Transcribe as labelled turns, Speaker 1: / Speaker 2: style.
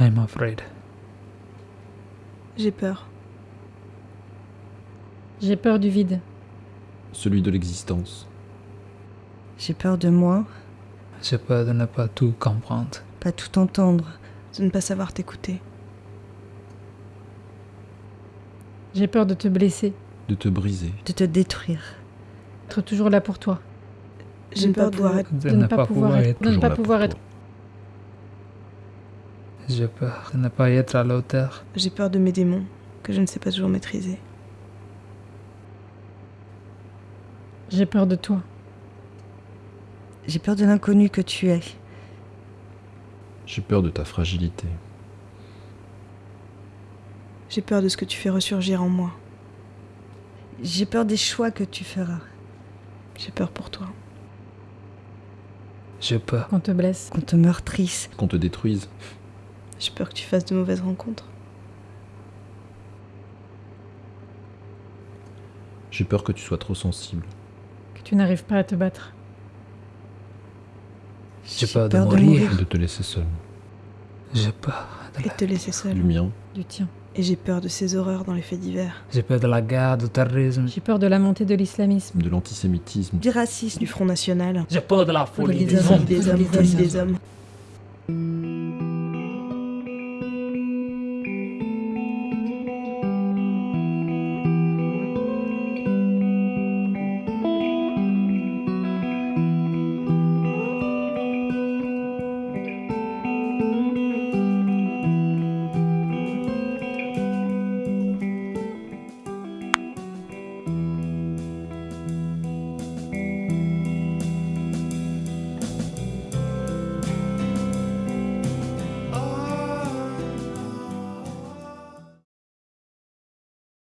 Speaker 1: I'm afraid.
Speaker 2: J'ai peur.
Speaker 3: J'ai peur du vide.
Speaker 4: Celui de l'existence.
Speaker 5: J'ai peur de moi,
Speaker 1: J'ai peur de ne pas tout comprendre.
Speaker 5: pas tout entendre.
Speaker 2: De ne pas savoir t'écouter.
Speaker 3: J'ai peur de te blesser.
Speaker 4: De te briser.
Speaker 5: de te détruire.
Speaker 3: Être toujours là pour toi.
Speaker 2: J'ai peur de
Speaker 5: pouvoir
Speaker 2: être...
Speaker 1: De, ne pas, pouvoir être.
Speaker 3: De ne
Speaker 4: Toujours
Speaker 3: pas
Speaker 4: là pour
Speaker 3: pouvoir
Speaker 4: toi.
Speaker 3: être.
Speaker 1: J'ai peur de ne pas être à la hauteur.
Speaker 2: J'ai peur de mes démons que je ne sais pas toujours maîtriser.
Speaker 3: J'ai peur de toi.
Speaker 5: J'ai peur de l'inconnu que tu es.
Speaker 4: J'ai peur de ta fragilité.
Speaker 2: J'ai peur de ce que tu fais ressurgir en moi.
Speaker 5: J'ai peur des choix que tu feras.
Speaker 2: J'ai peur pour toi.
Speaker 1: J'ai peur.
Speaker 3: Qu'on te blesse.
Speaker 5: Qu'on te meurtrisse.
Speaker 4: Qu'on te détruise.
Speaker 2: J'ai peur que tu fasses de mauvaises rencontres.
Speaker 4: J'ai peur que tu sois trop sensible.
Speaker 3: Que tu n'arrives pas à te battre.
Speaker 1: J'ai peur de mourir.
Speaker 4: Et de te laisser seul.
Speaker 1: J'ai peur. De
Speaker 2: Et
Speaker 1: la...
Speaker 2: te laisser seul.
Speaker 4: Du mien.
Speaker 3: Du tien.
Speaker 2: Et j'ai peur de ces horreurs dans les faits divers.
Speaker 1: J'ai peur de la guerre, du terrorisme.
Speaker 3: J'ai peur de la montée de l'islamisme.
Speaker 4: De l'antisémitisme.
Speaker 5: Du racisme.
Speaker 2: Du Front National.
Speaker 1: J'ai peur de la folie
Speaker 3: des
Speaker 1: des
Speaker 3: hommes.
Speaker 1: hommes.
Speaker 2: Des hommes,
Speaker 3: des
Speaker 2: des hommes.